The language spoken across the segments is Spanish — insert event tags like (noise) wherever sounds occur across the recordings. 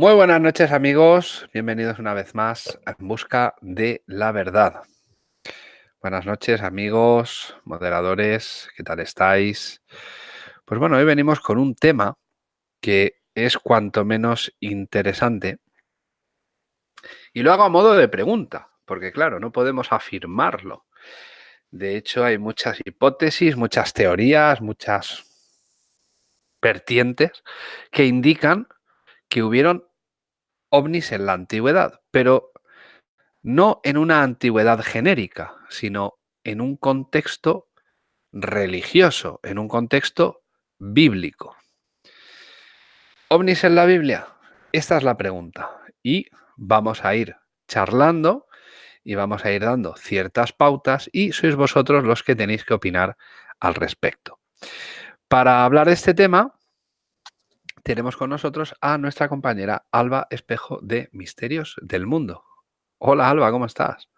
Muy buenas noches amigos, bienvenidos una vez más a En Busca de la Verdad. Buenas noches amigos, moderadores, ¿qué tal estáis? Pues bueno, hoy venimos con un tema que es cuanto menos interesante y lo hago a modo de pregunta, porque claro, no podemos afirmarlo. De hecho, hay muchas hipótesis, muchas teorías, muchas vertientes que indican que hubieron ovnis en la antigüedad, pero no en una antigüedad genérica, sino en un contexto religioso, en un contexto bíblico. ¿Ovnis en la Biblia? Esta es la pregunta. Y vamos a ir charlando y vamos a ir dando ciertas pautas y sois vosotros los que tenéis que opinar al respecto. Para hablar de este tema, tenemos con nosotros a nuestra compañera Alba Espejo de Misterios del Mundo. Hola Alba, ¿cómo estás?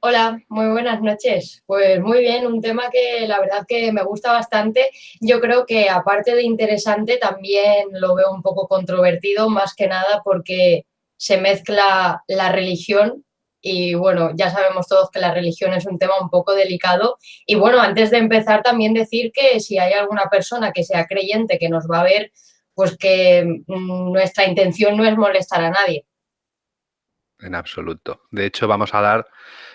Hola, muy buenas noches. Pues muy bien, un tema que la verdad que me gusta bastante. Yo creo que aparte de interesante también lo veo un poco controvertido, más que nada porque se mezcla la religión y bueno, ya sabemos todos que la religión es un tema un poco delicado. Y bueno, antes de empezar también decir que si hay alguna persona que sea creyente que nos va a ver, pues que mm, nuestra intención no es molestar a nadie. En absoluto. De hecho, vamos a dar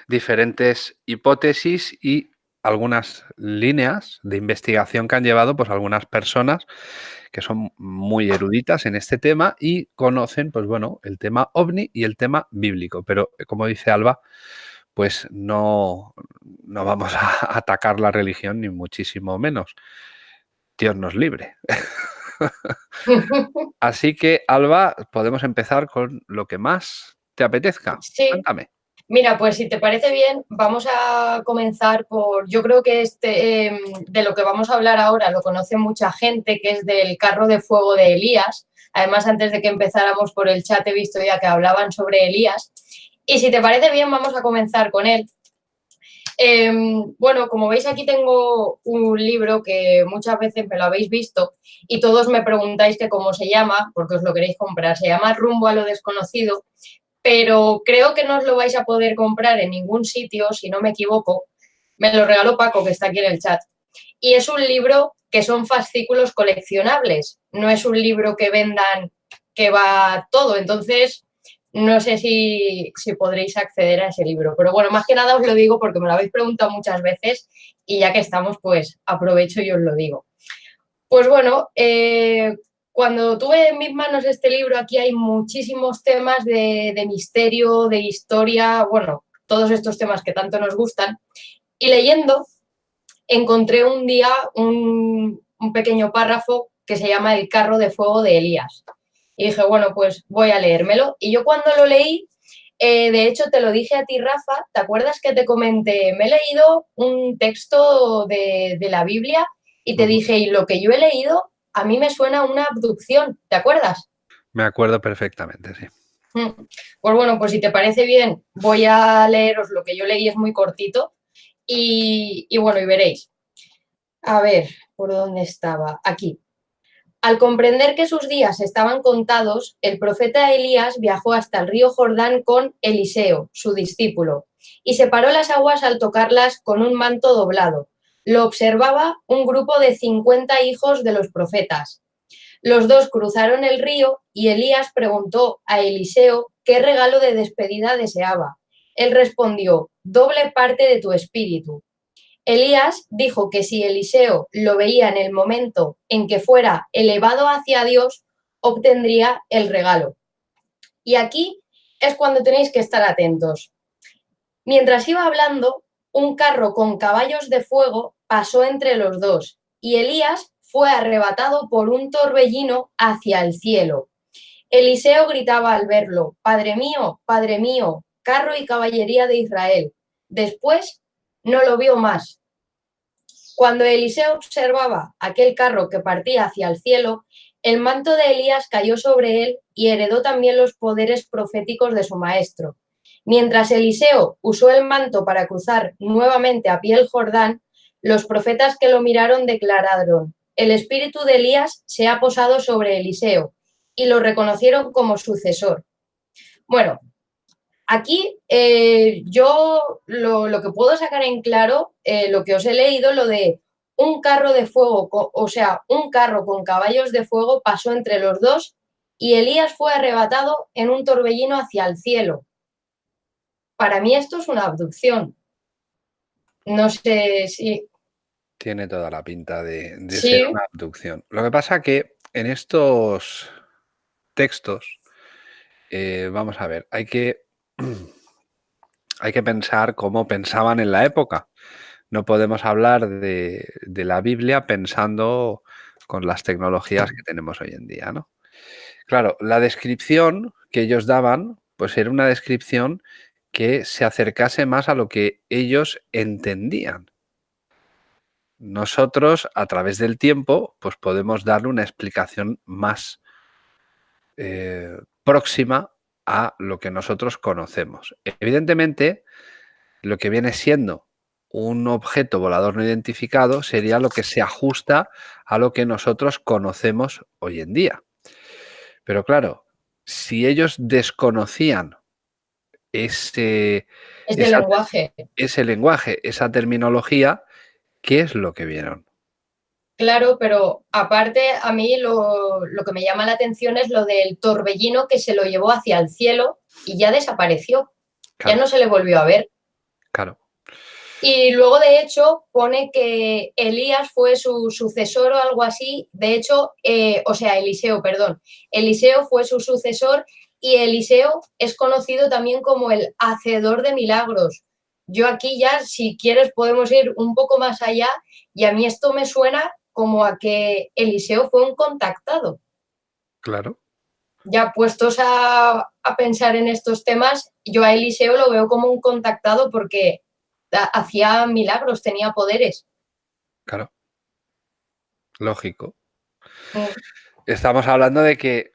diferentes hipótesis y algunas líneas de investigación que han llevado pues algunas personas que son muy eruditas en este tema y conocen pues bueno el tema ovni y el tema bíblico pero como dice Alba pues no, no vamos a (laughs) atacar la religión ni muchísimo menos Dios nos libre (laughs) (laughs) Así que, Alba, podemos empezar con lo que más te apetezca. Sí. Cuéntame. Mira, pues si te parece bien, vamos a comenzar por, yo creo que este, em, de lo que vamos a hablar ahora lo conoce mucha gente, que es del carro de fuego de Elías. Además, antes de que empezáramos por el chat he visto ya que hablaban sobre Elías. Y si te parece bien, vamos a comenzar con él. Em, bueno, como veis aquí tengo un libro que muchas veces me lo habéis visto y todos me preguntáis que cómo se llama, porque os lo queréis comprar. Se llama Rumbo a lo desconocido, pero creo que no os lo vais a poder comprar en ningún sitio, si no me equivoco. Me lo regaló Paco, que está aquí en el chat. Y es un libro que son fascículos coleccionables, no es un libro que vendan que va todo. Entonces, no sé si, podréis acceder a ese libro. Pero bueno, más que nada os lo digo porque me lo habéis preguntado muchas veces y ya que estamos, pues aprovecho y os lo digo. Pues bueno, eh, cuando tuve en mis manos este libro, aquí hay muchísimos temas de, misterio, de historia, bueno, todos estos temas que tanto nos gustan. Y leyendo, encontré un día un, un pequeño párrafo que se llama El carro de fuego de Elías. Y dije, bueno, pues voy a leérmelo. Y yo cuando lo leí, eh, de hecho te lo dije a ti, Rafa, ¿te acuerdas que te comenté? Me he leído un texto de, la Biblia y te dije, y lo que yo he leído, a mí me suena una abducción, ¿te acuerdas? Me acuerdo perfectamente, sí. Mm. Pues bueno, pues si te parece bien, voy a leeros lo que yo leí, es muy cortito. Y, y bueno, y veréis. A ver, ¿por dónde estaba? Aquí. Al comprender que sus días estaban contados, el profeta Elías viajó hasta el río Jordán con Eliseo, su discípulo, y separó las aguas al tocarlas con un manto doblado. Lo observaba un grupo de 50 hijos de los profetas. Los dos cruzaron el río y Elías preguntó a Eliseo qué regalo de despedida deseaba. Él respondió, doble parte de tu espíritu. Elías dijo que si Eliseo lo veía en el momento en que fuera elevado hacia Dios, obtendría el regalo. Y aquí es cuando tenéis que estar atentos. Mientras iba hablando, un carro con caballos de fuego pasó entre los dos y Elías fue arrebatado por un torbellino hacia el cielo. Eliseo gritaba al verlo, Padre mío, Padre mío, carro y caballería de Israel. Después no lo vio más. Cuando Eliseo observaba aquel carro que partía hacia el cielo, el manto de Elías cayó sobre él y heredó también los poderes proféticos de su maestro. Mientras Eliseo usó el manto para cruzar nuevamente a pie el Jordán, los profetas que lo miraron declararon, el espíritu de Elías se ha posado sobre Eliseo, y lo reconocieron como sucesor. Bueno, aquí eh, yo lo, que puedo sacar en claro, eh, lo que os he leído, lo de un carro de fuego, o sea, un carro con caballos de fuego pasó entre los dos y Elías fue arrebatado en un torbellino hacia el cielo. Para mí esto es una abducción. No sé si... Tiene toda la pinta de, ser una abducción. Lo que pasa que en estos textos, eh, vamos a ver, hay que, (clears throat) hay que pensar cómo pensaban en la época. No podemos hablar de, la Biblia pensando con las tecnologías que tenemos hoy en día, ¿no? Claro, la descripción que ellos daban, pues era una descripción que se acercase más a lo que ellos entendían. Nosotros, a través del tiempo, pues podemos darle una explicación más eh, próxima a lo que nosotros conocemos. Evidentemente, lo que viene siendo un objeto volador no identificado sería lo que se ajusta a lo que nosotros conocemos hoy en día. Pero claro, si ellos desconocían ese, lenguaje. ese lenguaje, esa terminología, ¿qué es lo que vieron? Claro, pero aparte a mí lo, que me llama la atención es lo del torbellino que se lo llevó hacia el cielo y ya desapareció. Ya no se le volvió a ver. Claro. Y luego, de hecho, pone que Elías fue su sucesor o algo así. De hecho, eh, o sea, Eliseo, perdón. Eliseo fue su sucesor y Eliseo es conocido también como el hacedor de milagros. Yo aquí ya, si quieres, podemos ir un poco más allá y a mí esto me suena como a que Eliseo fue un contactado. Claro. Ya puestos a, a pensar en estos temas, yo a Eliseo lo veo como un contactado porque hacía milagros, tenía poderes. Claro. Lógico. Mm. Estamos hablando de que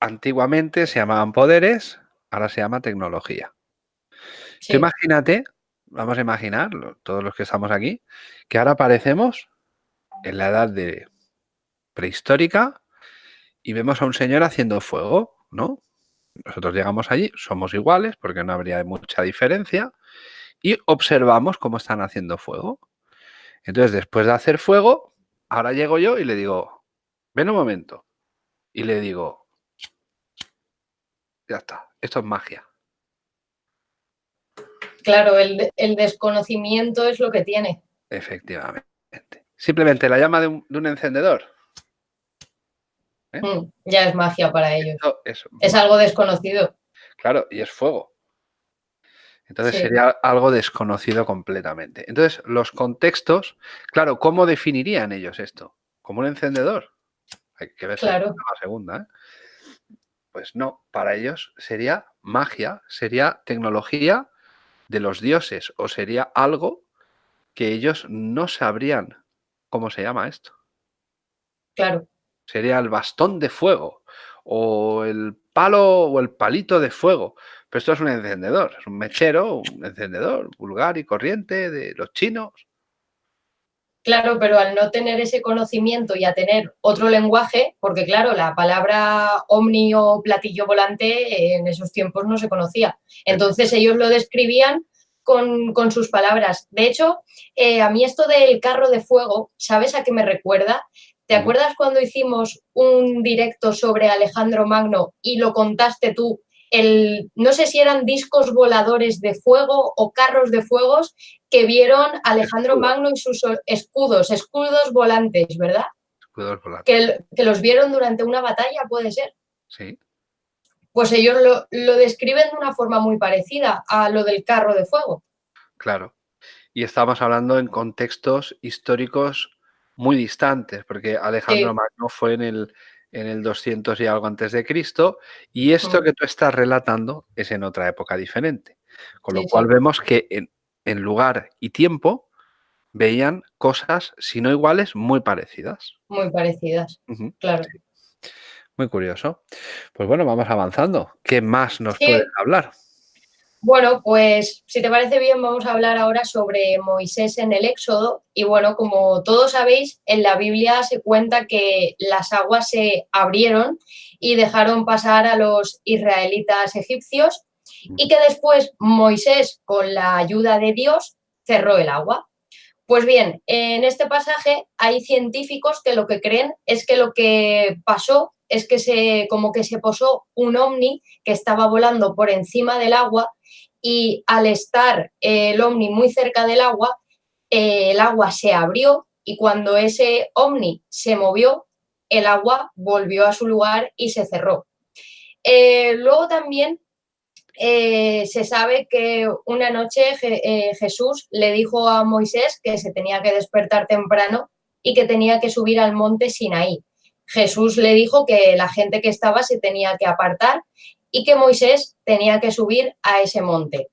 antiguamente se llamaban poderes, ahora se llama tecnología. imagínate, vamos a imaginar, todos los que estamos aquí, que ahora aparecemos en la edad de prehistórica y vemos a un señor haciendo fuego, ¿no? Nosotros llegamos allí, somos iguales porque no habría mucha diferencia, y observamos cómo están haciendo fuego. Entonces, después de hacer fuego, ahora llego yo y le digo, ven un momento. Y le digo, ya está, esto es magia. Claro, el, desconocimiento es lo que tiene. Efectivamente. Simplemente la llama de un, encendedor. ¿eh? Mm, ya es magia para ellos. es algo desconocido. Claro, y es fuego. Entonces sería algo desconocido completamente. Entonces, los contextos, claro, ¿cómo definirían ellos esto? ¿Como un encendedor? Hay que ver la segunda. ¿eh? Pues no, para ellos sería magia, sería tecnología de los dioses o sería algo que ellos no sabrían cómo se llama esto. Claro. Sería el bastón de fuego o el palo o el palito de fuego. Pero esto es un encendedor, es un mechero, un encendedor vulgar y corriente de los chinos. Claro, pero al no tener ese conocimiento y a tener otro lenguaje, porque claro, la palabra omni o platillo volante en esos tiempos no se conocía. Entonces ellos lo describían con, sus palabras. De hecho, eh, a mí esto del carro de fuego, ¿sabes a qué me recuerda? ¿Te acuerdas cuando hicimos un directo sobre Alejandro Magno y lo contaste tú el, no sé si eran discos voladores de fuego o carros de fuegos que vieron Alejandro Magno y sus escudos, escudos volantes, ¿verdad? Escudos volantes. Que, que, los vieron durante una batalla, puede ser. Sí. Pues ellos lo, lo describen de una forma muy parecida a lo del carro de fuego. Claro. Y estamos hablando en contextos históricos muy distantes, porque Alejandro Magno fue en el, en el 200 y algo antes de Cristo, y esto que tú estás relatando es en otra época diferente. Con lo cual vemos que en, lugar y tiempo veían cosas, si no iguales, muy parecidas. Muy parecidas, claro. Muy curioso. Pues bueno, vamos avanzando. ¿Qué más nos puedes hablar? Bueno, pues si te parece bien, vamos a hablar ahora sobre Moisés en el Éxodo. Y bueno, como todos sabéis, en la Biblia se cuenta que las aguas se abrieron y dejaron pasar a los israelitas egipcios y que después Moisés, con la ayuda de Dios, cerró el agua. Pues bien, en este pasaje hay científicos que lo que creen es que lo que pasó es que se, como que se posó un ovni que estaba volando por encima del agua y al estar el ovni muy cerca del agua, eh, el agua se abrió y cuando ese ovni se movió, el agua volvió a su lugar y se cerró. Eh, luego también eh, se sabe que una noche Jesús le dijo a Moisés que se tenía que despertar temprano y que tenía que subir al monte Sinaí. Jesús le dijo que la gente que estaba se tenía que apartar y que Moisés tenía que subir a ese monte.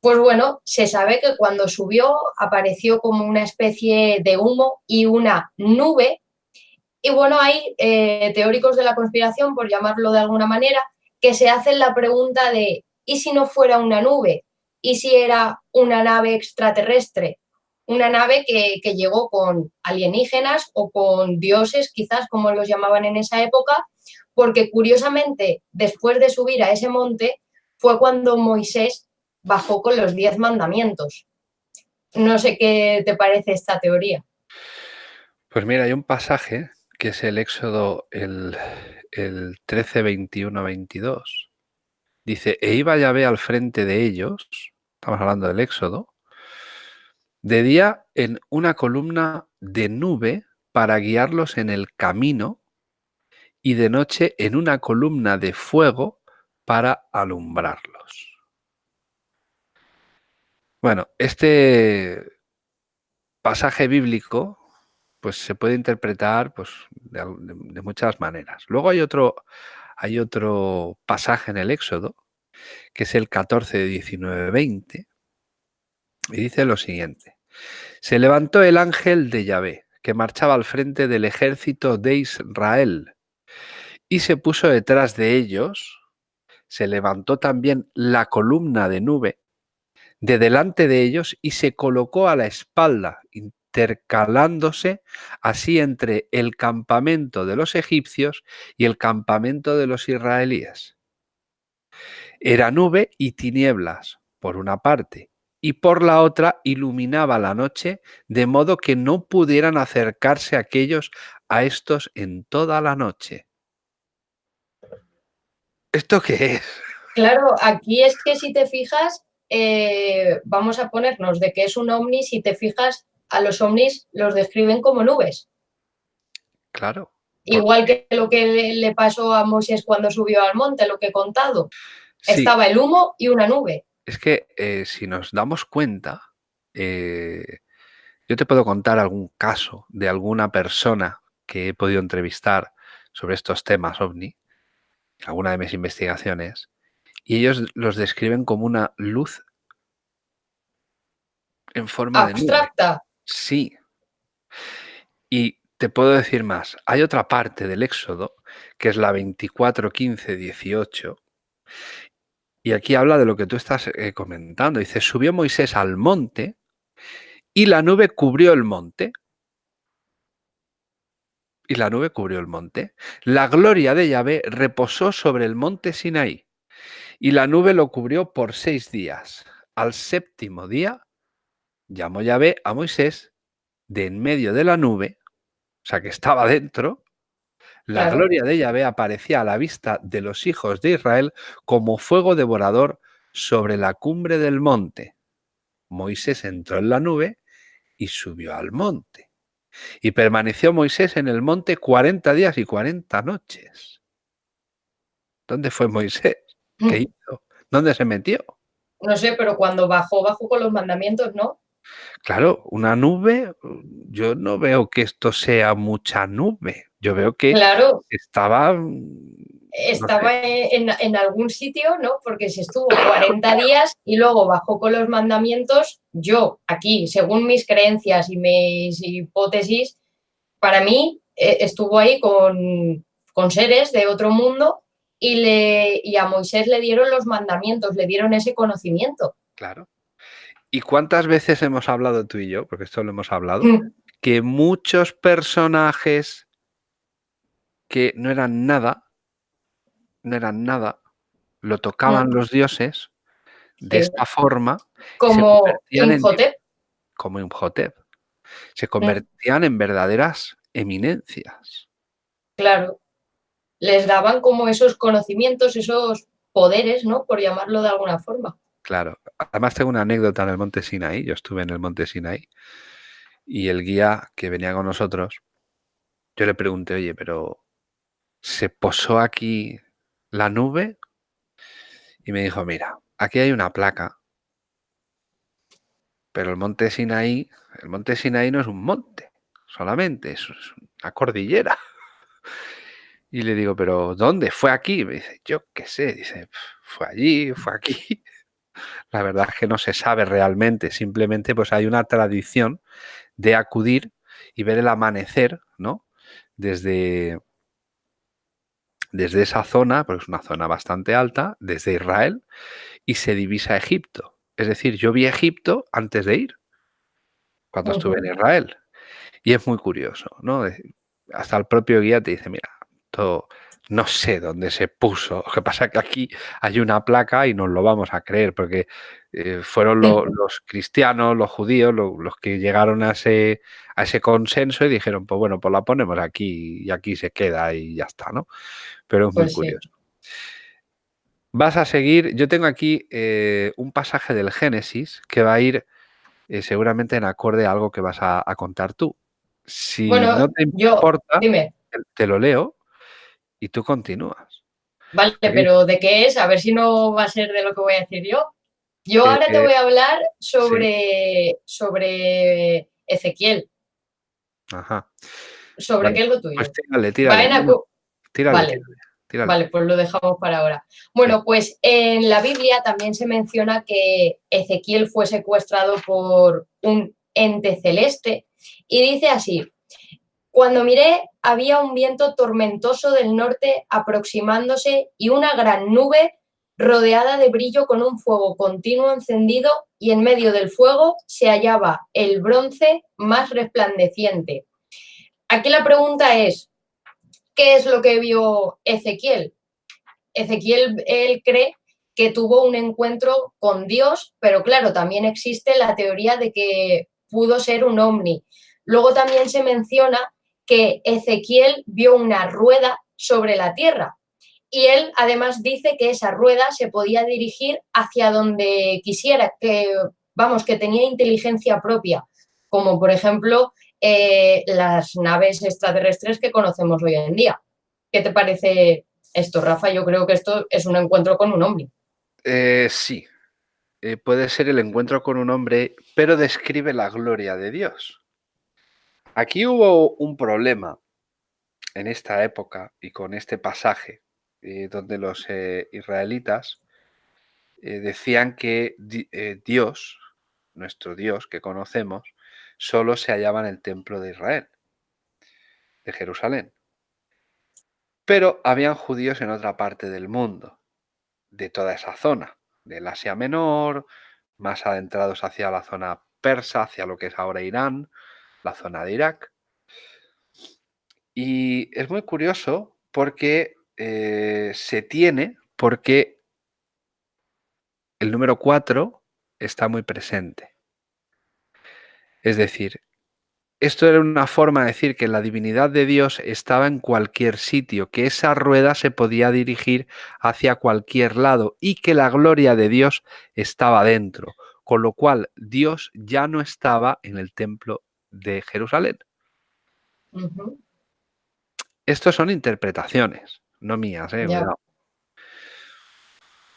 Pues bueno, se sabe que cuando subió apareció como una especie de humo y una nube. Y bueno, hay eh, teóricos de la conspiración, por llamarlo de alguna manera, que se hacen la pregunta de ¿y si no fuera una nube? ¿Y si era una nave extraterrestre? Una nave que, que llegó con alienígenas o con dioses, quizás como los llamaban en esa época, porque curiosamente, después de subir a ese monte, fue cuando Moisés bajó con los diez mandamientos. No sé qué te parece esta teoría. Pues mira, hay un pasaje que es el Éxodo el, el 13, 21, 22. Dice, e iba Yahvé al frente de ellos, estamos hablando del Éxodo, de día en una columna de nube para guiarlos en el camino y de noche en una columna de fuego para alumbrarlos. Bueno, este pasaje bíblico pues se puede interpretar pues, de, muchas maneras. Luego hay otro, hay otro pasaje en el Éxodo, que es el 14, 19, 20, y dice lo siguiente. Se levantó el ángel de Yahvé, que marchaba al frente del ejército de Israel, y se puso detrás de ellos, se levantó también la columna de nube de delante de ellos y se colocó a la espalda, intercalándose así entre el campamento de los egipcios y el campamento de los israelíes. Era nube y tinieblas, por una parte, y por la otra iluminaba la noche, de modo que no pudieran acercarse aquellos a estos en toda la noche. ¿Esto qué es? Claro, aquí es que si te fijas, eh, vamos a ponernos de que es un ovni, si te fijas, a los ovnis los describen como nubes. Claro. Igual que lo que le pasó a Moisés cuando subió al monte, lo que he contado. Estaba el humo y una nube. Es que eh, si nos damos cuenta, eh, yo te puedo contar algún caso de alguna persona que he podido entrevistar sobre estos temas ovni, alguna de mis investigaciones, y ellos los describen como una luz en forma de Abstracta. Sí. Y te puedo decir más. Hay otra parte del Éxodo, que es la 24, 15, 18. Y aquí habla de lo que tú estás eh, comentando. Dice, subió Moisés al monte y la nube cubrió el monte y la nube cubrió el monte. La gloria de Yahvé reposó sobre el monte Sinaí, y la nube lo cubrió por seis días. Al séptimo día llamó Yahvé a Moisés de en medio de la nube, o sea que estaba dentro, la gloria de Yahvé aparecía a la vista de los hijos de Israel como fuego devorador sobre la cumbre del monte. Moisés entró en la nube y subió al monte. Y permaneció Moisés en el monte 40 días y 40 noches. ¿Dónde fue Moisés? ¿Qué mm. hizo? ¿Dónde se metió? No sé, pero cuando bajó, bajó con los mandamientos, ¿no? Claro, una nube, yo no veo que esto sea mucha nube. Yo veo que estaba... Estaba en, algún sitio, ¿no? Porque se estuvo 40 días y luego bajó con los mandamientos, yo aquí, según mis creencias y mis hipótesis, para mí eh, estuvo ahí con, con seres de otro mundo y, le, y a Moisés le dieron los mandamientos, le dieron ese conocimiento. Claro. ¿Y cuántas veces hemos hablado tú y yo, porque esto lo hemos hablado, mm. que muchos personajes que no eran nada, no eran nada, lo tocaban mm. los dioses de esta forma. Como Imhotep. como Imhotep. Se convertían en verdaderas eminencias. Claro. Les daban como esos conocimientos, esos poderes, ¿no? Por llamarlo de alguna forma. Claro. Además tengo una anécdota en el monte Sinaí. Yo estuve en el monte Sinaí y el guía que venía con nosotros, yo le pregunté, oye, pero ¿se posó aquí la nube? Y me dijo, mira, aquí hay una placa, pero el monte Sinaí, el monte Sinaí no es un monte solamente, es una cordillera. (laughs) Y le digo, pero ¿dónde? ¿Fue aquí? Me dice, yo qué sé, dice, fue allí, fue aquí. La verdad es que no se sabe realmente, simplemente pues hay una tradición de acudir y ver el amanecer, ¿no? Desde, desde esa zona, porque es una zona bastante alta, desde Israel, y se divisa Egipto. Es decir, yo vi Egipto antes de ir, cuando estuve en Israel. Y es muy curioso, ¿no? Hasta el propio guía te dice, mira, todo, no sé dónde se puso. Lo que pasa es que aquí hay una placa y nos lo vamos a creer, porque eh, fueron los cristianos, los judíos, los que llegaron a ese, a ese consenso y dijeron, pues bueno, pues la ponemos aquí y aquí se queda y ya está, ¿no? Pero es muy pues curioso. Vas a seguir, yo tengo aquí eh, un pasaje del Génesis que va a ir eh, seguramente en acorde a algo que vas a, contar tú. Si no te importa, te lo leo y tú continúas. Vale, pero ¿de qué es? A ver si no va a ser de lo que voy a decir yo. Yo ahora te voy a hablar sobre, sobre Ezequiel. Ajá. ¿Sobre qué es lo tuyo? Pues tírale, tírale. vale. Vale, pues lo dejamos para ahora. Bueno, pues en la Biblia también se menciona que Ezequiel fue secuestrado por un ente celeste y dice así, cuando miré, había un viento tormentoso del norte aproximándose y una gran nube rodeada de brillo con un fuego continuo encendido y en medio del fuego se hallaba el bronce más resplandeciente. Aquí la pregunta es, ¿qué es lo que vio Ezequiel? Ezequiel, él cree que tuvo un encuentro con Dios, pero claro, también existe la teoría de que pudo ser un ovni. Luego también se menciona que Ezequiel vio una rueda sobre la tierra y él además dice que esa rueda se podía dirigir hacia donde quisiera, que vamos, que tenía inteligencia propia, como por ejemplo eh, las naves extraterrestres que conocemos hoy en día. ¿Qué te parece esto, Rafa? Yo creo que esto es un encuentro con un hombre. Eh, sí, eh, puede ser el encuentro con un hombre, pero describe la gloria de Dios. Aquí hubo un problema en esta época y con este pasaje, eh, donde los eh, israelitas eh, decían que Dios, nuestro Dios que conocemos, solo se hallaba en el templo de Israel, de Jerusalén. Pero habían judíos en otra parte del mundo, de toda esa zona, del Asia Menor, más adentrados hacia la zona persa, hacia lo que es ahora Irán, la zona de Irak. Y es muy curioso porque eh, se tiene, porque el número 4 está muy presente. Es decir, esto era una forma de decir que la divinidad de Dios estaba en cualquier sitio, que esa rueda se podía dirigir hacia cualquier lado y que la gloria de Dios estaba dentro, con lo cual Dios ya no estaba en el templo de Jerusalén. Estos son interpretaciones, no mías, ¿eh?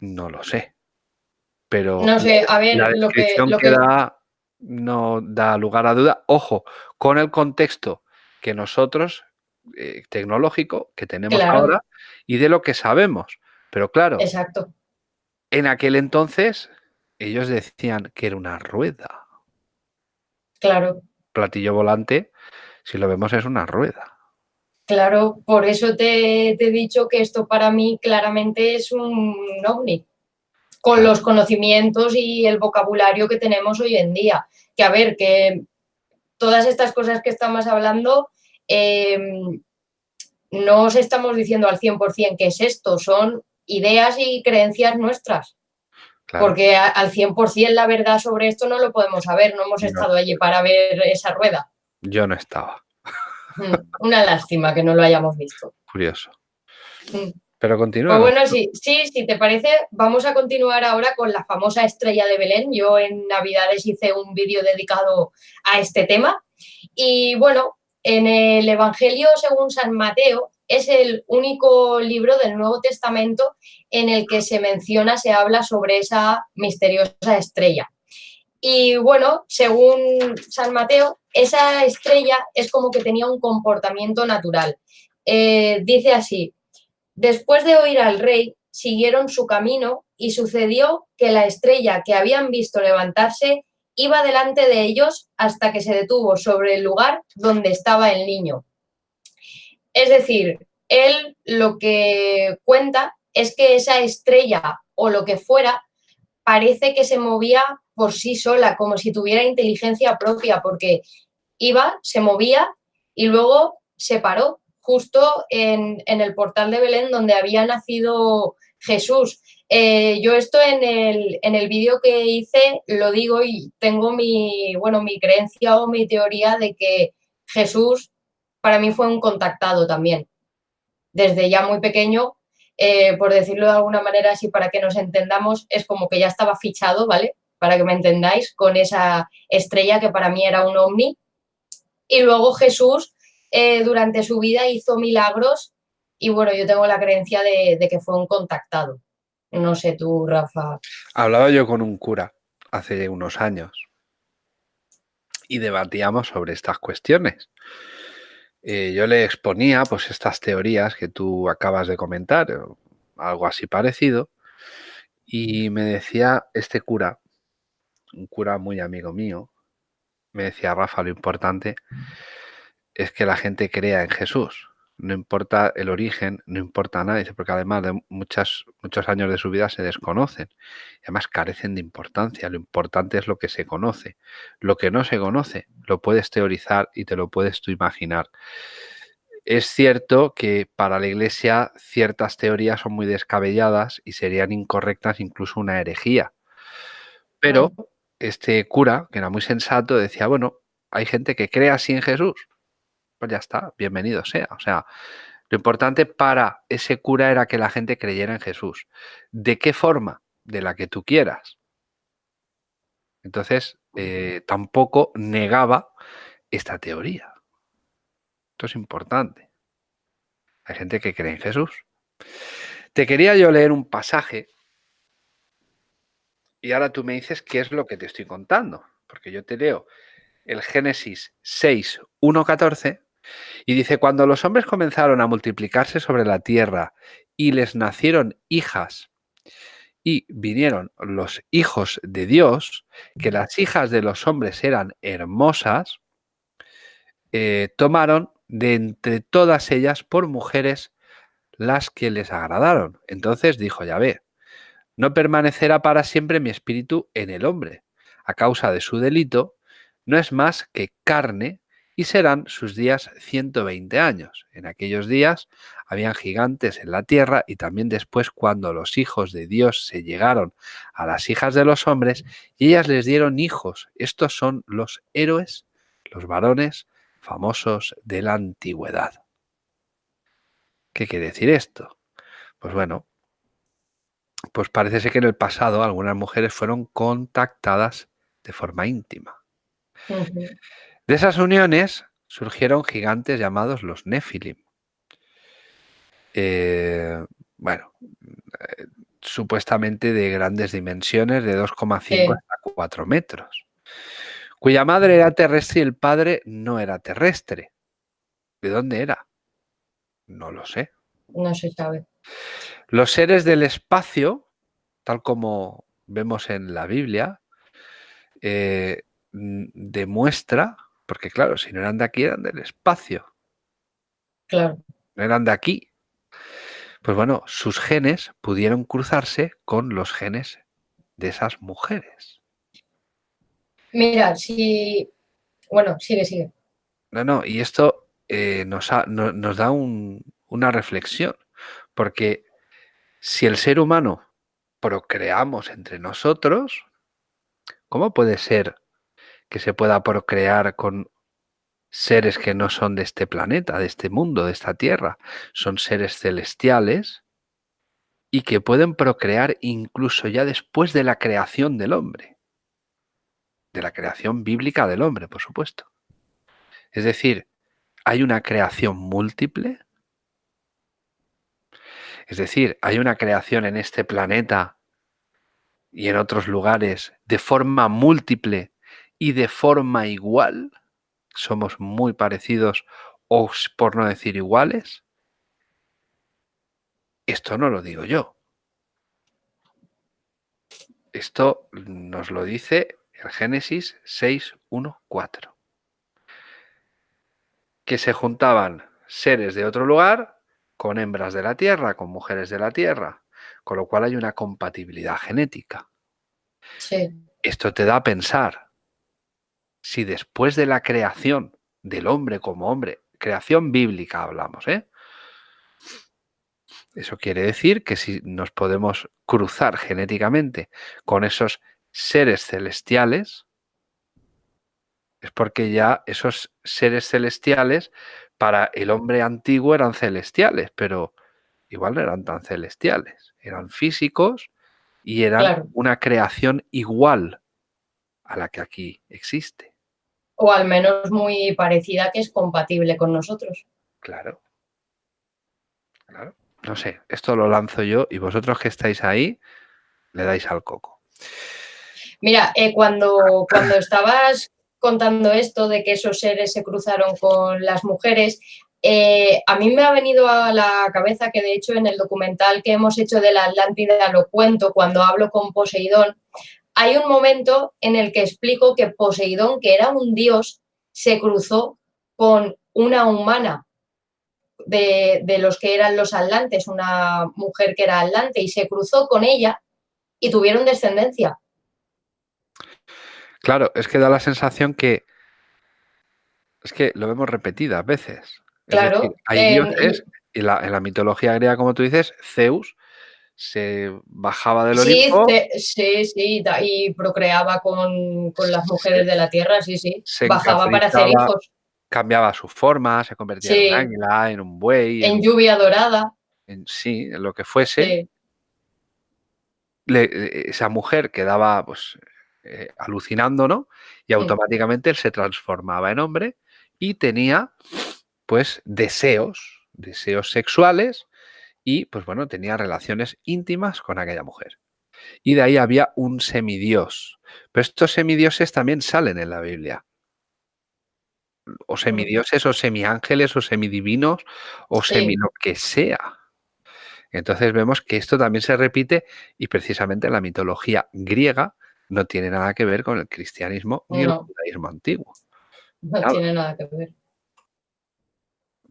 No lo sé. Pero no sé, a ver, la descripción lo que, da no da lugar a duda. Ojo, con el contexto que nosotros, eh, tecnológico, que tenemos ahora y de lo que sabemos. Pero claro, Exacto. en aquel entonces ellos decían que era una rueda. Claro platillo volante, si lo vemos, es una rueda. Claro, por eso te, he dicho que esto para mí claramente es un ovni, con los conocimientos y el vocabulario que tenemos hoy en día. Que a ver, que todas estas cosas que estamos hablando, em, no os estamos diciendo al 100% qué es esto, son ideas y creencias nuestras. Porque al 100% la verdad sobre esto no lo podemos saber, no hemos estado allí para ver esa rueda. Yo no estaba. Mm, una lástima que no lo hayamos visto. Curioso. Mm. Pero continúa. Pues bueno, sí, sí, si te parece, vamos a continuar ahora con la famosa estrella de Belén. Yo en Navidades hice un vídeo dedicado a este tema. Y bueno, en el Evangelio según San Mateo es el único libro del Nuevo Testamento en el que se menciona, se habla sobre esa misteriosa estrella. Y bueno, según San Mateo, esa estrella es como que tenía un comportamiento natural. Eh, dice así, después de oír al rey, siguieron su camino y sucedió que la estrella que habían visto levantarse iba delante de ellos hasta que se detuvo sobre el lugar donde estaba el niño. Es decir, él lo que cuenta es que esa estrella o lo que fuera parece que se movía por sí sola, como si tuviera inteligencia propia, porque iba, se movía y luego se paró justo en, el portal de Belén donde había nacido Jesús. Eh, yo esto en el, en el vídeo que hice lo digo y tengo mi, bueno, mi creencia o mi teoría de que Jesús para mí fue un contactado también. Desde ya muy pequeño, eh, por decirlo de alguna manera así para que nos entendamos, es como que ya estaba fichado, ¿vale? para que me entendáis, con esa estrella que para mí era un ovni. Y luego Jesús eh, durante su vida hizo milagros y bueno, yo tengo la creencia de, que fue un contactado. No sé tú, Rafa. Hablaba yo con un cura hace unos años y debatíamos sobre estas cuestiones. Eh, yo le exponía pues estas teorías que tú acabas de comentar, algo así parecido, y me decía este cura un cura muy amigo mío, me decía, Rafa, lo importante es que la gente crea en Jesús. No importa el origen, no importa nada, porque además de muchas, muchos años de su vida se desconocen. Y además carecen de importancia. Lo importante es lo que se conoce. Lo que no se conoce, lo puedes teorizar y te lo puedes tú imaginar. Es cierto que para la Iglesia ciertas teorías son muy descabelladas y serían incorrectas, incluso una herejía. Pero este cura, que era muy sensato, decía, bueno, hay gente que cree así en Jesús, pues ya está, bienvenido sea. O sea, lo importante para ese cura era que la gente creyera en Jesús. ¿De qué forma? De la que tú quieras. Entonces, eh, tampoco negaba esta teoría. Esto es importante. Hay gente que cree en Jesús. Te quería yo leer un pasaje y ahora tú me dices qué es lo que te estoy contando, porque yo te leo el Génesis 6, 1, 14, y dice, cuando los hombres comenzaron a multiplicarse sobre la tierra y les nacieron hijas y vinieron los hijos de Dios, que las hijas de los hombres eran hermosas, eh, tomaron de entre todas ellas por mujeres las que les agradaron. Entonces dijo Yahvé, no permanecerá para siempre mi espíritu en el hombre. A causa de su delito, no es más que carne y serán sus días 120 años. En aquellos días habían gigantes en la tierra y también después cuando los hijos de Dios se llegaron a las hijas de los hombres y ellas les dieron hijos. Estos son los héroes, los varones famosos de la antigüedad. ¿Qué quiere decir esto? Pues bueno, pues parece ser que en el pasado algunas mujeres fueron contactadas de forma íntima. De esas uniones surgieron gigantes llamados los Nefilim. Eh, bueno, eh, supuestamente de grandes dimensiones, de 2,5 hasta 4 metros, cuya madre era terrestre y el padre no era terrestre. ¿De dónde era? No lo sé. No se sabe. Los seres del espacio, tal como vemos en la Biblia, eh, demuestra, porque claro, si no eran de aquí, eran del espacio. Claro. No eran de aquí. Pues bueno, sus genes pudieron cruzarse con los genes de esas mujeres. Mira, si... Bueno, sigue, sigue. No, no, y esto eh, nos, ha- no- nos da un- una reflexión, porque si el ser humano procreamos entre nosotros, ¿cómo puede ser que se pueda procrear con seres que no son de este planeta, de este mundo, de esta tierra? Son seres celestiales y que pueden procrear incluso ya después de la creación del hombre, de la creación bíblica del hombre, por supuesto. Es decir, hay una creación múltiple. Es decir, hay una creación en este planeta y en otros lugares de forma múltiple y de forma igual. Somos muy parecidos o, por no decir iguales. Esto no lo digo yo. Esto nos lo dice el Génesis 6, 1, 4. Que se juntaban seres de otro lugar con hembras de la tierra, con mujeres de la tierra, con lo cual hay una compatibilidad genética. Sí, Esto te da a pensar si después de la creación del hombre como hombre, creación bíblica hablamos, ¿eh? Eso quiere decir que si nos podemos cruzar genéticamente con esos seres celestiales, es porque ya esos seres celestiales para el hombre antiguo eran celestiales, pero igual no eran tan celestiales, eran físicos y eran Claro. una creación igual a la que aquí existe. O al menos muy parecida que es compatible con nosotros. Claro. Claro. No sé, esto lo lanzo yo y vosotros que estáis ahí le dais al coco. Mira, eh, cuando, cuando estabas contando esto de que esos seres se cruzaron con las mujeres, eh, a mí me ha venido a la cabeza que de hecho en el documental que hemos hecho de la Atlántida lo cuento cuando hablo con Poseidón, hay un momento en el que explico que Poseidón, que era un dios, se cruzó con una humana de, de, los que eran los atlantes, una mujer que era atlante, y se cruzó con ella y tuvieron descendencia. Claro, es que da la sensación que es que lo vemos repetidas veces. Claro. Es decir, hay eh, dioses, y la, en la mitología griega, como tú dices, Zeus se bajaba del Sí, Olimpo, sí, sí, da- y procreaba con, con las mujeres de la tierra, sí, sí. se Bajaba para hacer hijos cambiaba su forma, se convertía en Sí. un águila, en un buey, en, en lluvia dorada. en- sí, en lo que fuese. Sí, le- esa mujer quedaba pues eh, alucinando, ¿no? Y automáticamente él se transformaba en hombre y tenía pues deseos, deseos sexuales y pues bueno, tenía relaciones íntimas con aquella mujer. Y de ahí había un semidios. Pero estos semidioses también salen en la Biblia. O semidioses o semiángeles o semidivinos o Sí. semi lo que sea. Entonces vemos que esto también se repite y precisamente la mitología griega no tiene nada que ver con el cristianismo ni el judaísmo antiguo. no Nada. tiene nada que ver.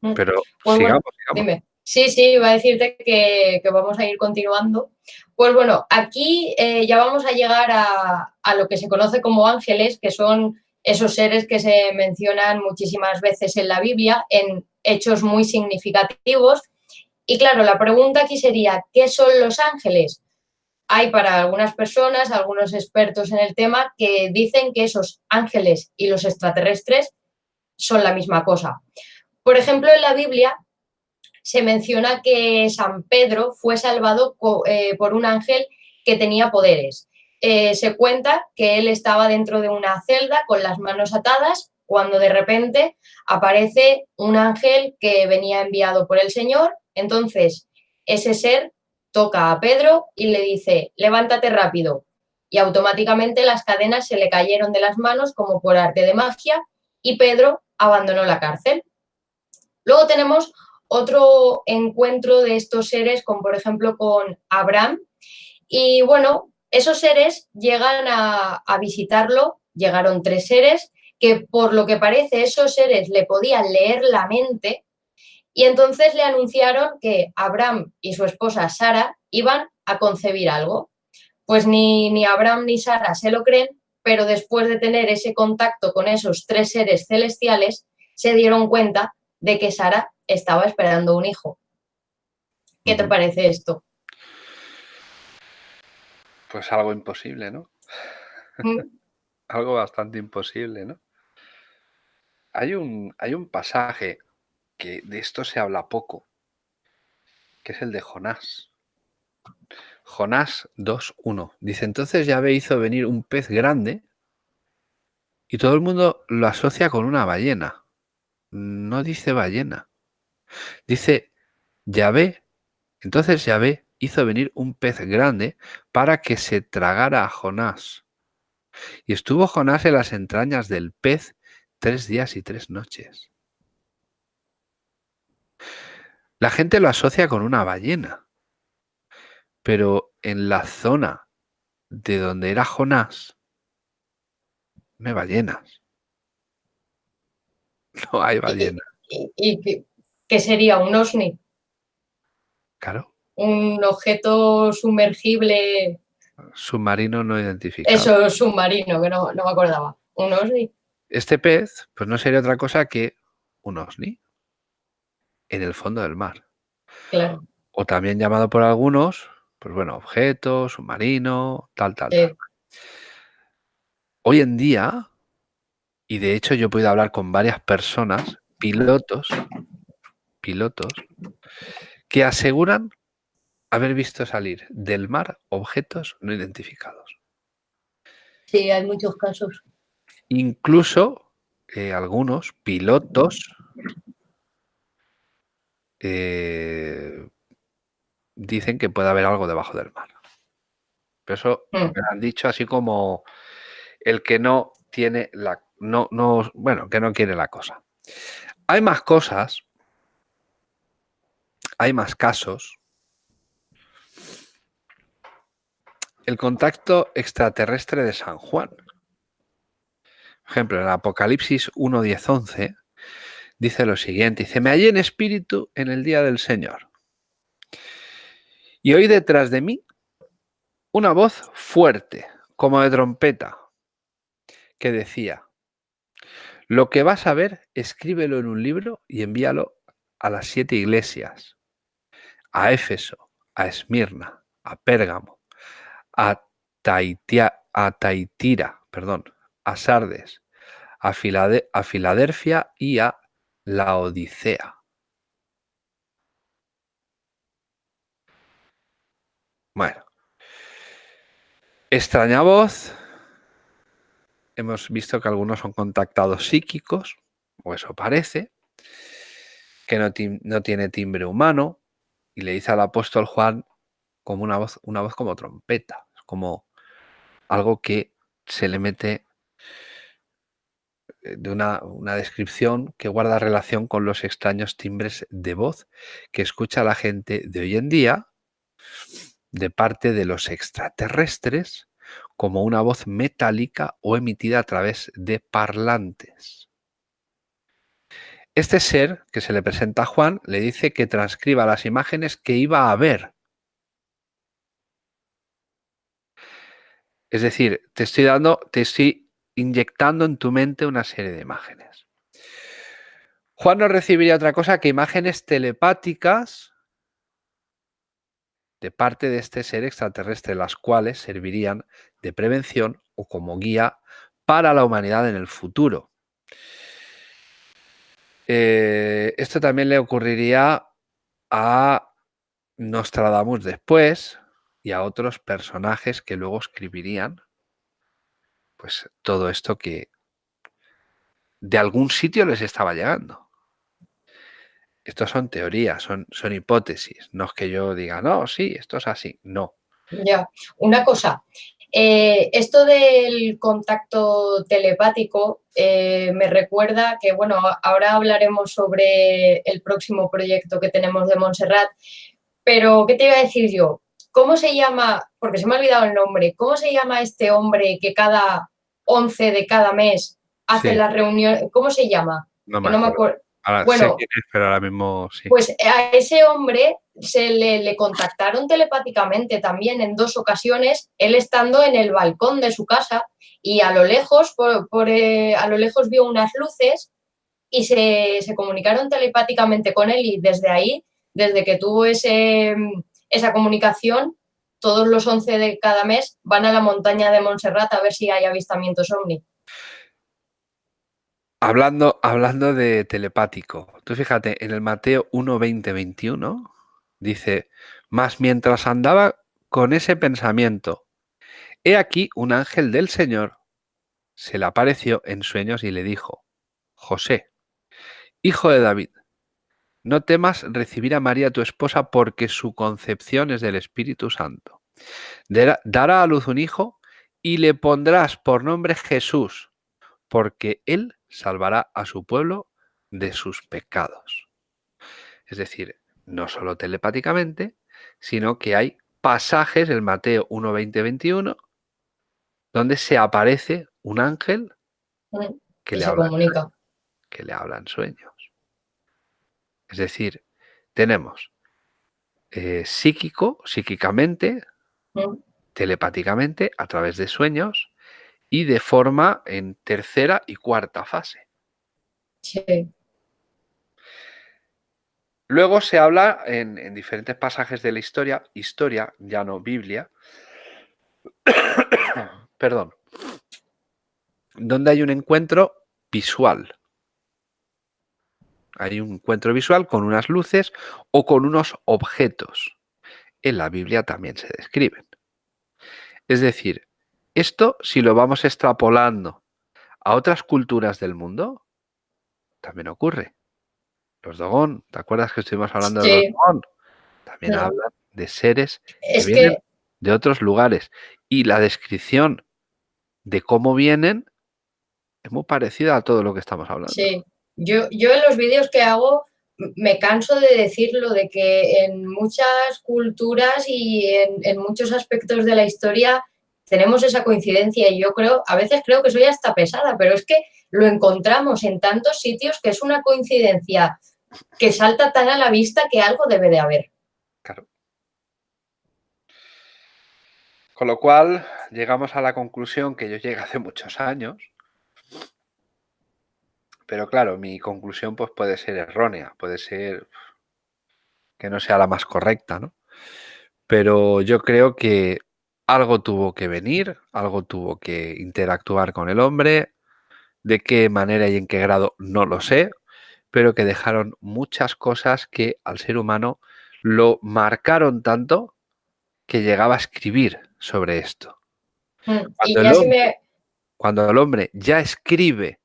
Mm. Pero Pues bueno, sigamos, sigamos. Dime. Sí, sí, iba a decirte que, vamos a ir continuando. Pues bueno, aquí eh, ya vamos a llegar a lo que se conoce como ángeles, que son esos seres que se mencionan muchísimas veces en la Biblia, en hechos muy significativos. Y claro, la pregunta aquí sería, ¿qué son los ángeles? Hay para algunas personas, algunos expertos en el tema, que dicen que esos ángeles y los extraterrestres son la misma cosa. Por ejemplo, en la Biblia se menciona que San Pedro fue salvado eh, por un ángel que tenía poderes. Eh, se cuenta que él estaba dentro de una celda con las manos atadas cuando de repente aparece un ángel que venía enviado por el Señor. Entonces, ese ser toca a Pedro y le dice, levántate rápido. Y automáticamente las cadenas se le cayeron de las manos como por arte de magia y Pedro abandonó la cárcel. Luego tenemos otro encuentro de estos seres, con por ejemplo con Abraham. Y bueno, esos seres llegan a, visitarlo, llegaron tres seres, que por lo que parece esos seres le podían leer la mente Y entonces le anunciaron que Abraham y su esposa Sara iban a concebir algo. Pues ni, ni Abraham ni Sara se lo creen, pero después de tener ese contacto con esos tres seres celestiales, se dieron cuenta de que Sara estaba esperando un hijo. ¿Qué te parece esto? Pues algo imposible, ¿no? Mm. (laughs) algo bastante imposible, ¿no? Hay un, hay un pasaje que de esto se habla poco, que es el de Jonás. Jonás 2.1. Dice, entonces Yahvé hizo venir un pez grande y todo el mundo lo asocia con una ballena. No dice ballena. Dice Yahvé. Entonces Yahvé hizo venir un pez grande para que se tragara a Jonás. Y estuvo Jonás en las entrañas del pez tres días y tres noches. La gente lo asocia con una ballena, pero en la zona de donde era Jonás, no hay ballenas. (laughs) No hay ballena. ¿Y, qué, sería un OSNI? Claro. Un objeto sumergible. Submarino no identificado. Eso, submarino, que no, no me acordaba. Un OSNI. Este pez, pues no sería otra cosa que un OSNI en el fondo del mar. Claro. O también llamado por algunos, pues bueno, objeto, submarino, tal, tal, tal. Hoy en día, y de hecho yo he podido hablar con varias personas, pilotos, pilotos, que aseguran haber visto salir del mar objetos no identificados. Sí, hay muchos casos. Incluso eh, algunos pilotos eh, dicen que puede haber algo debajo del mar. Pero eso mm. me han dicho así como el que no tiene la... No, no, bueno, que no quiere la cosa. Hay más cosas, hay más casos. El contacto extraterrestre de San Juan. Por ejemplo, en Apocalipsis 1, 10, 11 dice lo siguiente, dice, me hallé en espíritu en el día del Señor. Y oí detrás de mí una voz fuerte, como de trompeta, que decía, lo que vas a ver, escríbelo en un libro y envíalo a las siete iglesias, a Éfeso, a Esmirna, a Pérgamo, a, Taitia, a Taitira, perdón, a Sardes, a, a Filadelfia y a la Odisea. Bueno. Extraña voz. Hemos visto que algunos son contactados psíquicos, o eso parece, que no, tiene timbre humano, y le dice al apóstol Juan como una voz, una voz como trompeta, como algo que se le mete de una, descripción que guarda relación con los extraños timbres de voz que escucha la gente de hoy en día de parte de los extraterrestres como una voz metálica o emitida a través de parlantes. Este ser que se le presenta a Juan le dice que transcriba las imágenes que iba a ver. Es decir, te estoy dando, te estoy inyectando en tu mente una serie de imágenes. Juan no recibiría otra cosa que imágenes telepáticas de parte de este ser extraterrestre, las cuales servirían de prevención o como guía para la humanidad en el futuro. Eh, esto también le ocurriría a Nostradamus después y a otros personajes que luego escribirían pues todo esto que de algún sitio les estaba llegando. Estos son teorías, son, son hipótesis, no es que yo diga, no, sí, esto es así, no. Ya, una cosa, eh, esto del contacto telepático eh, me recuerda que, bueno, ahora hablaremos sobre el próximo proyecto que tenemos de Montserrat, pero ¿qué te iba a decir yo? ¿Cómo se llama, porque se me ha olvidado el nombre, cómo se llama este hombre que cada 11 de cada mes hace la reunión, ¿cómo se llama? No me, acuerdo. Bueno, pero ahora mismo sí. Pues a ese hombre se le, contactaron telepáticamente también en dos ocasiones, él estando en el balcón de su casa y a lo lejos, por, eh, a lo lejos vio unas luces y se, se, comunicaron telepáticamente con él y desde ahí, desde que tuvo ese, esa comunicación, todos los 11 de cada mes van a la montaña de Montserrat a ver si hay avistamientos ovni. Hablando, hablando de telepático, tú fíjate, en el Mateo 1, 20, 21 dice, más mientras andaba con ese pensamiento, he aquí un ángel del Señor se le apareció en sueños y le dijo, José, hijo de David, no temas recibir a María tu esposa porque su concepción es del Espíritu Santo. Dará a luz un hijo y le pondrás por nombre Jesús, porque él salvará a su pueblo de sus pecados. Es decir, no solo telepáticamente, sino que hay pasajes, el Mateo 1, 20, 21, donde se aparece un ángel que, le habla, que le habla en sueños. Es decir, tenemos eh, psíquico, psíquicamente, telepáticamente, a través de sueños y de forma en tercera y cuarta fase. Sí. Luego se habla en, en, diferentes pasajes de la historia, historia, ya no Biblia, (coughs) perdón, donde hay un encuentro visual. Hay un encuentro visual con unas luces o con unos objetos. En la Biblia también se describen. Es decir, esto si lo vamos extrapolando a otras culturas del mundo, también ocurre. Los Dogón, ¿te acuerdas que estuvimos hablando de los Dogón? También hablan de seres que vienen de otros lugares. Y la descripción de cómo vienen es muy parecida a todo lo que estamos hablando. Sí, yo, yo en los vídeos que hago me canso de decirlo, de que en muchas culturas y en, muchos aspectos de la historia tenemos esa coincidencia y yo creo, a veces creo que soy hasta pesada, pero es que lo encontramos en tantos sitios que es una coincidencia que salta tan a la vista que algo debe de haber. Claro. Con lo cual, llegamos a la conclusión que yo llegué hace muchos años, pero claro, mi conclusión pues puede ser errónea, puede ser que no sea la más correcta, ¿no? Pero yo creo que algo tuvo que venir, algo tuvo que interactuar con el hombre, de qué manera y en qué grado no lo sé, pero que dejaron muchas cosas que al ser humano lo marcaron tanto que llegaba a escribir sobre esto. Mm, cuando, el hombre, cuando el hombre ya escribe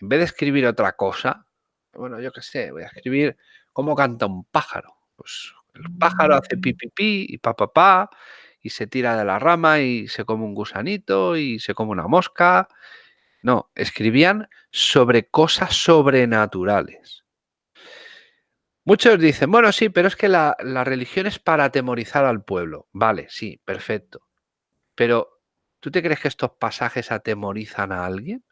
en vez de escribir otra cosa, bueno, yo qué sé, voy a escribir cómo canta un pájaro. Pues el pájaro hace pi, pi, pi y pa, pa, pa, y se tira de la rama y se come un gusanito y se come una mosca. No, escribían sobre cosas sobrenaturales. Muchos dicen, bueno, sí, pero es que la, la religión es para atemorizar al pueblo. Vale, sí, perfecto. Pero, ¿tú te crees que estos pasajes atemorizan a alguien?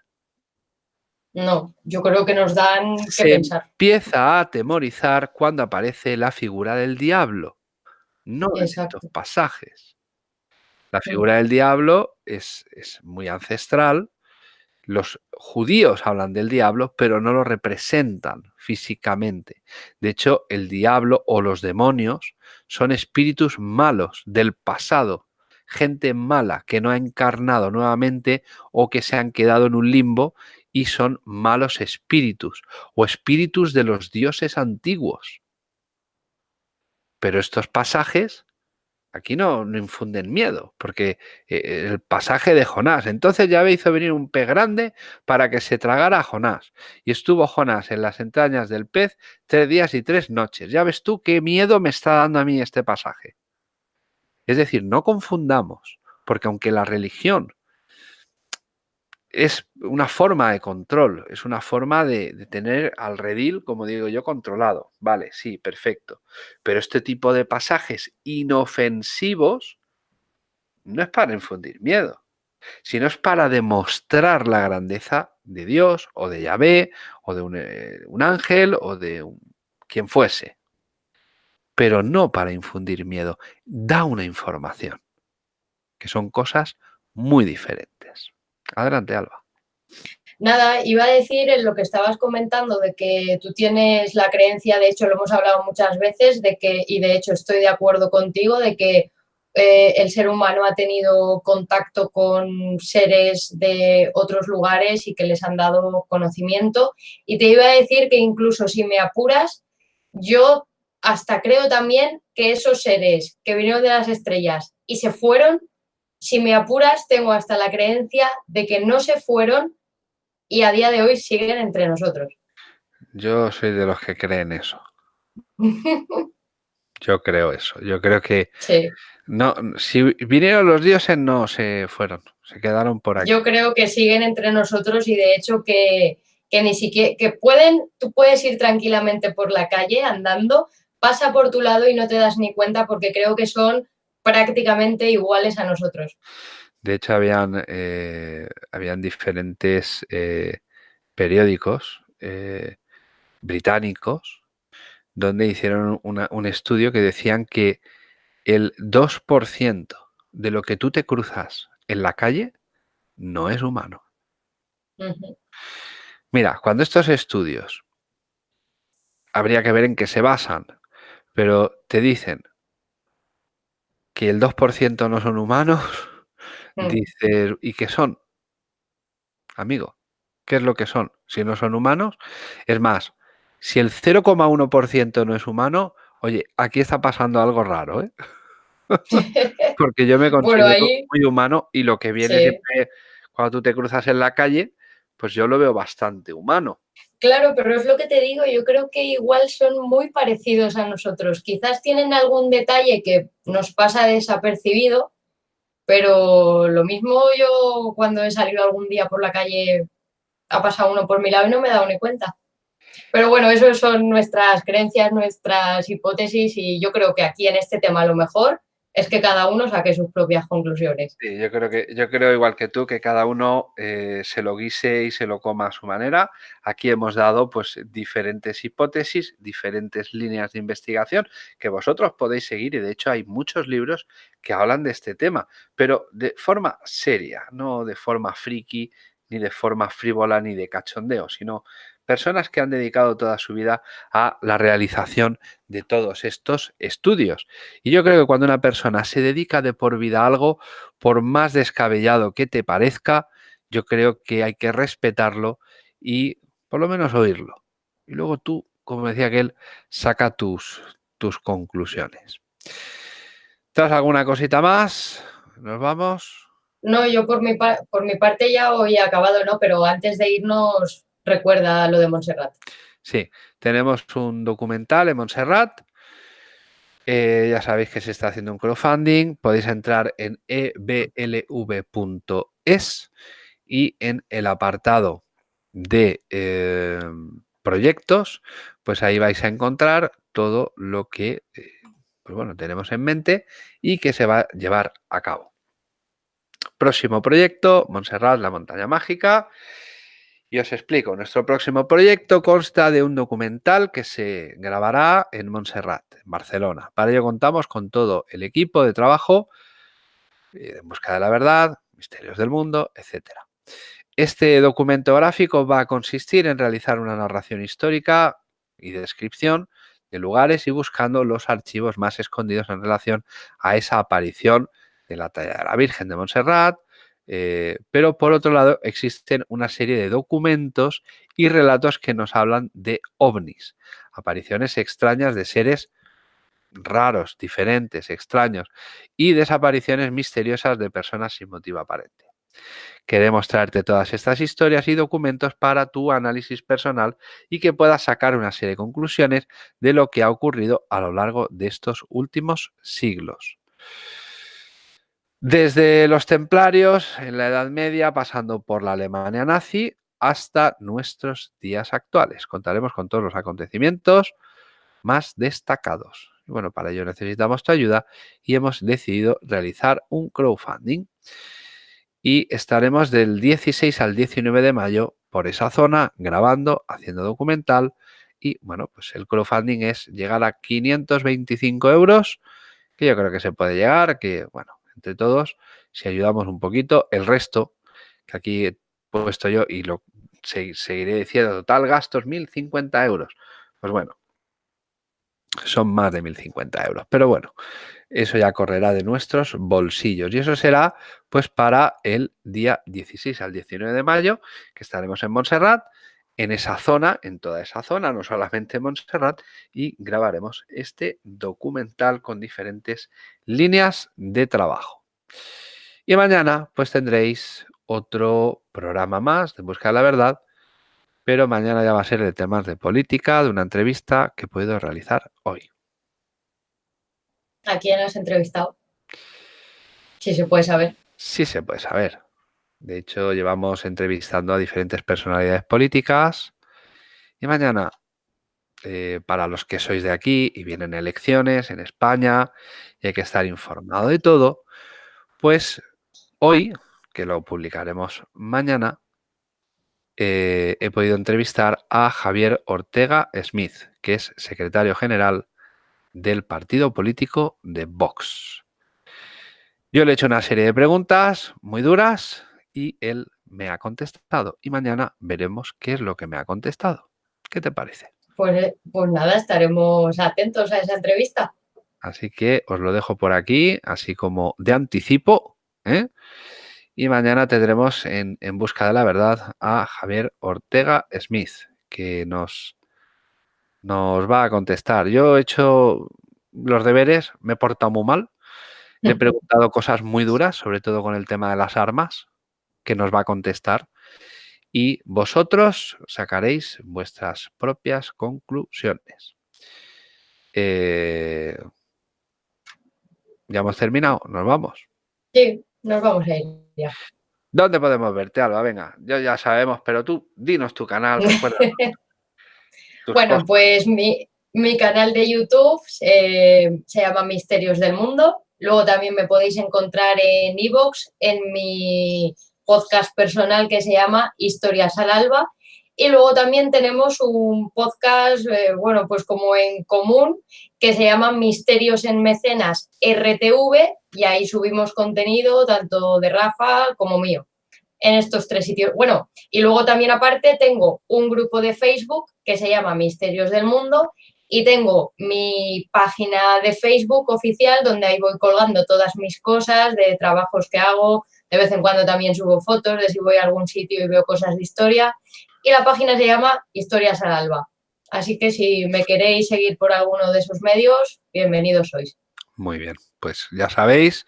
No, yo creo que nos dan que Se pensar. Empieza a atemorizar cuando aparece la figura del diablo, no en estos pasajes. La figura del diablo es, es muy ancestral. Los judíos hablan del diablo, pero no lo representan físicamente. De hecho, el diablo o los demonios son espíritus malos del pasado, gente mala que no ha encarnado nuevamente o que se han quedado en un limbo y son malos espíritus o espíritus de los dioses antiguos. Pero estos pasajes aquí no, no infunden miedo, porque eh, el pasaje de Jonás, entonces ya hizo venir un pez grande para que se tragara a Jonás. Y estuvo Jonás en las entrañas del pez tres días y tres noches. Ya ves tú qué miedo me está dando a mí este pasaje. Es decir, no confundamos, porque aunque la religión es una forma de control, es una forma de, tener al redil, como digo yo, controlado. Vale, sí, perfecto. Pero este tipo de pasajes inofensivos no es para infundir miedo, sino es para demostrar la grandeza de Dios o de Yahvé o de un, eh, un ángel o de un- quien fuese. Pero no para infundir miedo. Da una información, que son cosas muy diferentes. Adelante, Alba. Nada, iba a decir en lo que estabas comentando de que tú tienes la creencia, de hecho lo hemos hablado muchas veces, de que, y de hecho estoy de acuerdo contigo, de que eh, el ser humano ha tenido contacto con seres de otros lugares y que les han dado conocimiento. Y te iba a decir que incluso si me apuras, yo hasta creo también que esos seres que vinieron de las estrellas y se fueron, si me apuras, tengo hasta la creencia de que no se fueron y a día de hoy siguen entre nosotros. Yo soy de los que creen eso. (laughs) Yo creo eso. Yo creo que sí, no, si vinieron los dioses no se fueron, se quedaron por aquí. yo creo que siguen entre nosotros y de hecho que, que ni siquiera, que pueden, tú puedes ir tranquilamente por la calle andando, pasa por tu lado y no te das ni cuenta porque creo que son prácticamente iguales a nosotros. De hecho, habían, eh, habían diferentes eh, periódicos eh, británicos donde hicieron una- un estudio que decían que el 2% de lo que tú te cruzas en la calle no es humano. Mira, cuando estos estudios habría que ver en qué se basan, pero te dicen que el 2% no son humanos, Mm. dices, ¿y qué son? Amigo, ¿qué es lo que son? Si no son humanos, es más, si el 0,1% no es humano, oye, aquí está pasando algo raro, ¿eh? (laughs) (laughs) Porque yo me Bueno, considero ahí- muy humano y lo que viene Sí. siempre cuando tú te cruzas en la calle, pues yo lo veo bastante humano. Claro, pero es lo que te digo, yo creo que igual son muy parecidos a nosotros. Quizás tienen algún detalle que nos pasa desapercibido, pero lo mismo yo cuando he salido algún día por la calle ha pasado uno por mi lado y no me he dado ni cuenta. Pero bueno, eso son nuestras creencias, nuestras hipótesis y yo creo que aquí en este tema lo mejor es que cada uno saque sus propias conclusiones. Yo creo que yo creo igual que tú que cada uno eh, se lo guise y se lo coma a su manera. Aquí hemos dado pues diferentes hipótesis, diferentes líneas de investigación que vosotros podéis seguir y de hecho hay muchos libros que hablan de este tema, pero de forma seria, no de forma friki ni de forma frívola ni de cachondeo, sino personas que han dedicado toda su vida a la realización de todos estos estudios. Y yo creo que cuando una persona se dedica de por vida a algo, por más descabellado que te parezca, yo creo que hay que respetarlo y por lo menos oírlo. Y luego tú, como decía aquel, saca tus, tus conclusiones. ¿Tras alguna cosita más? ¿Nos vamos? No, yo por mi, por mi parte ya hoy he acabado, ¿no? Pero antes de irnos, recuerda lo de Montserrat. Sí, tenemos un documental en Montserrat. Eh, ya sabéis que se está haciendo un crowdfunding. Podéis entrar en eblv.es y en el apartado de eh, proyectos, pues ahí vais a encontrar todo lo que eh, pues bueno, tenemos en mente y que se va a llevar a cabo. Próximo proyecto, Montserrat, la montaña mágica. Y os explico, nuestro próximo proyecto consta de un documental que se grabará en Montserrat, en Barcelona. Para ello contamos con todo el equipo de trabajo eh, en busca de la verdad, misterios del mundo, etc. Este documento gráfico va a consistir en realizar una narración histórica y descripción de lugares y buscando los archivos más escondidos en relación a esa aparición de la talla de la Virgen de Montserrat, eh, pero por otro lado existen una serie de documentos y relatos que nos hablan de ovnis, apariciones extrañas de seres raros, diferentes, extraños y desapariciones misteriosas de personas sin motivo aparente. Queremos traerte todas estas historias y documentos para tu análisis personal y que puedas sacar una serie de conclusiones de lo que ha ocurrido a lo largo de estos últimos siglos. Desde los templarios en la Edad Media, pasando por la Alemania nazi, hasta nuestros días actuales. Contaremos con todos los acontecimientos más destacados. Bueno, para ello necesitamos tu ayuda y hemos decidido realizar un crowdfunding. Y estaremos del 16 al 19 de mayo por esa zona, grabando, haciendo documental y bueno, pues el crowdfunding es llegar a 525 euros, que yo creo que se puede llegar, que bueno, entre todos, si ayudamos un poquito, el resto, que aquí he puesto yo y lo seguiré diciendo, total gastos 1.050 euros. Pues bueno, son más de 1.050 euros. Pero bueno, eso ya correrá de nuestros bolsillos. Y eso será pues para el día 16 al 19 de mayo, que estaremos en Montserrat, en esa zona, en toda esa zona, no solamente en Montserrat, y grabaremos este documental con diferentes líneas de trabajo. Y mañana pues tendréis otro programa más de Buscar la Verdad, pero mañana ya va a ser de temas de política, de una entrevista que puedo realizar hoy. ¿A quién has entrevistado? Si se puede saber. Sí se puede saber. De hecho, llevamos entrevistando a diferentes personalidades políticas y mañana, eh, para los que sois de aquí y vienen elecciones en España y hay que estar informado de todo, pues hoy, que lo publicaremos mañana, eh, he podido entrevistar a Javier Ortega Smith, que es secretario general del partido político de Vox. Yo le he hecho una serie de preguntas muy duras y él me ha contestado. Y mañana veremos qué es lo que me ha contestado. ¿Qué te parece? Pues, eh, pues nada, estaremos atentos a esa entrevista. Así que os lo dejo por aquí, así como de anticipo. ¿eh? Y mañana tendremos en, Busca de la Verdad a Javier Ortega Smith, que nos, nos va a contestar. Yo he hecho los deberes, me he portado muy mal. Le he (laughs) preguntado cosas muy duras, sobre todo con el tema de las armas, que nos va a contestar. Y vosotros sacaréis vuestras propias conclusiones. Eh, ¿Ya hemos terminado? ¿Nos vamos? Sí. Nos vamos a ir ya. ¿Dónde podemos verte, Alba? Venga, yo ya sabemos, pero tú dinos tu canal. (laughs) bueno, pues mi, canal de YouTube eh, se llama Misterios del Mundo. Luego también me podéis encontrar en Evox, en mi podcast personal que se llama Historias al Alba. Y luego también tenemos un podcast, eh, bueno, pues como en común, que se llama Misterios en Mecenas RTV y ahí subimos contenido tanto de Rafa como mío en estos tres sitios. Bueno, y luego también aparte tengo un grupo de Facebook que se llama Misterios del Mundo y tengo mi página de Facebook oficial donde ahí voy colgando todas mis cosas de trabajos que hago, de vez en cuando también subo fotos de si voy a algún sitio y veo cosas de historia y la página se llama Historias al Alba. Así que si me queréis seguir por alguno de esos medios, bienvenidos sois. Muy bien, pues ya sabéis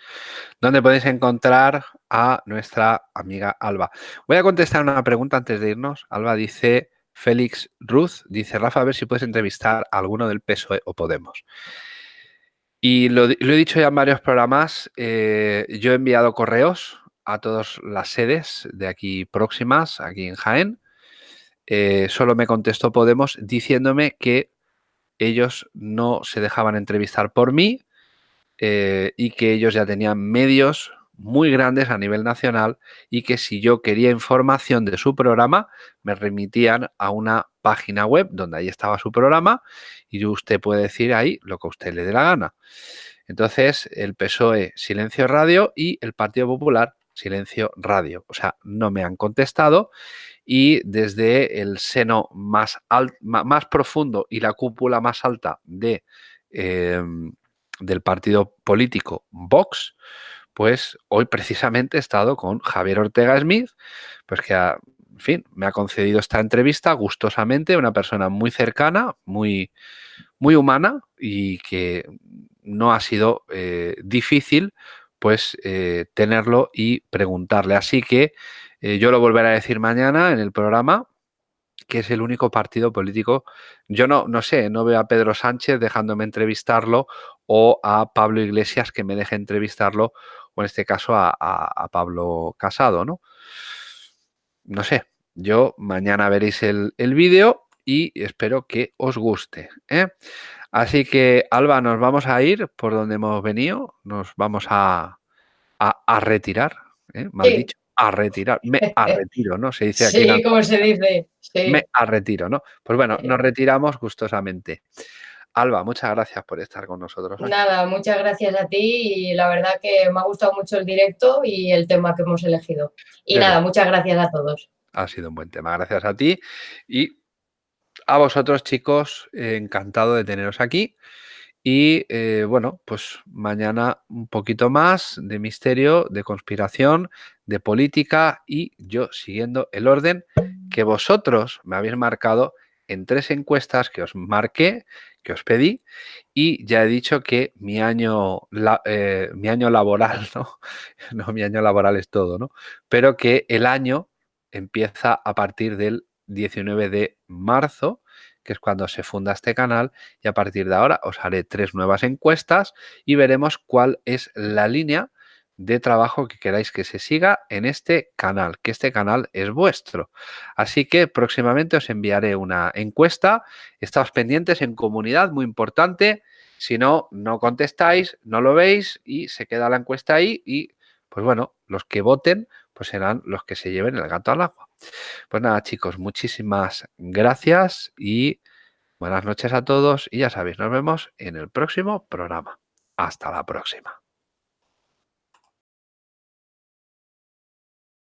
dónde podéis encontrar a nuestra amiga Alba. Voy a contestar una pregunta antes de irnos. Alba dice, Félix Ruth, dice, Rafa, a ver si puedes entrevistar a alguno del PSOE o Podemos. Y lo, he dicho ya en varios programas, eh, yo he enviado correos a todas las sedes de aquí próximas, aquí en Jaén, eh, solo me contestó Podemos diciéndome que ellos no se dejaban entrevistar por mí eh, y que ellos ya tenían medios muy grandes a nivel nacional y que si yo quería información de su programa me remitían a una página web donde ahí estaba su programa y usted puede decir ahí lo que a usted le dé la gana. Entonces el PSOE Silencio Radio y el Partido Popular Silencio Radio. O sea, no me han contestado y desde el seno más, más profundo y la cúpula más alta de, em, del partido político Vox, pues hoy precisamente he estado con Javier Ortega Smith, pues que en fin, me ha concedido esta entrevista gustosamente, una persona muy cercana, muy, muy humana y que no ha sido eh, difícil pues eh, tenerlo y preguntarle. Así que eh, yo lo volveré a decir mañana en el programa, que es el único partido político. Yo no, no sé, no veo a Pedro Sánchez dejándome entrevistarlo o a Pablo Iglesias que me deje entrevistarlo, o en este caso a, Pablo Casado, ¿no? No sé, yo mañana veréis el, vídeo y espero que os guste. ¿eh? Así que, Alba, nos vamos a ir por donde hemos venido, nos vamos a, a, retirar, ¿eh? mal dicho a retirar, me a (laughs) retiro, ¿no? Se dice aquí. Sí, como se dice. Sí. Me a retiro, ¿no? Pues bueno, nos retiramos gustosamente. Alba, muchas gracias por estar con nosotros. Nada, muchas gracias a ti y la verdad que me ha gustado mucho el directo y el tema que hemos elegido. Y nada, muchas gracias a todos. Ha sido un buen tema, gracias a ti y a vosotros chicos, encantado de teneros aquí. Y eh, bueno, pues mañana un poquito más de misterio, de conspiración, de política y yo siguiendo el orden que vosotros me habéis marcado en tres encuestas que os marqué, que os pedí y ya he dicho que mi año, eh, mi año laboral, (laughs) ¿no? no, mi año laboral es todo, ¿no? Pero que el año empieza a partir del 19 de marzo que es cuando se funda este canal y a partir de ahora os haré tres nuevas encuestas y veremos cuál es la línea de trabajo que queráis que se siga en este canal, que este canal es vuestro. Así que próximamente os enviaré una encuesta. Estáos pendientes en comunidad, muy importante. Si no, no contestáis, no lo veis y se queda la encuesta ahí y, pues bueno, los que voten pues serán los que se lleven el gato al agua. Pues nada, chicos, muchísimas gracias y buenas noches a todos. Y ya sabéis, nos vemos en el próximo programa. Hasta la próxima.